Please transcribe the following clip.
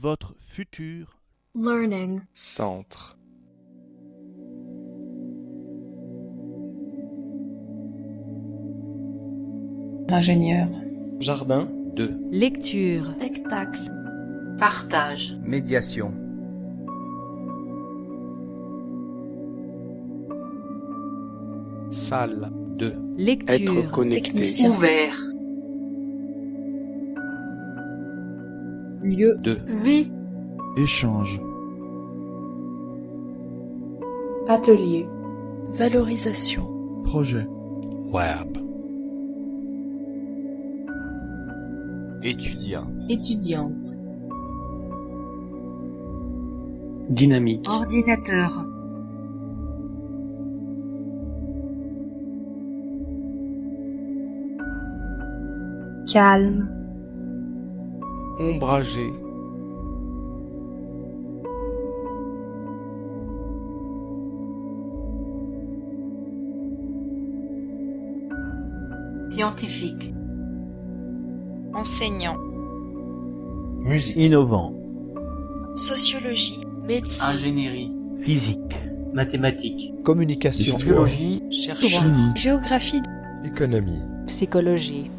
votre futur learning, Centre. ingénieur, Jardin. 2. lecture, spectacle, Partage. Médiation. Salle. 2. lecture, Être connecté. Technicien. Ouvert. Lieu, 2. Vie. Échange. atelier, valorisation, Projet. web. Étudiant. étudiante, Dynamique. Ordinateur. calme, Ombragé. Scientifique. enseignant, Musique. Innovant. sociologie, médecine, Ingénierie. Physique. Mathématiques. Communication. Biologie. chercheur, Chimie. géographie, Économie. psychologie,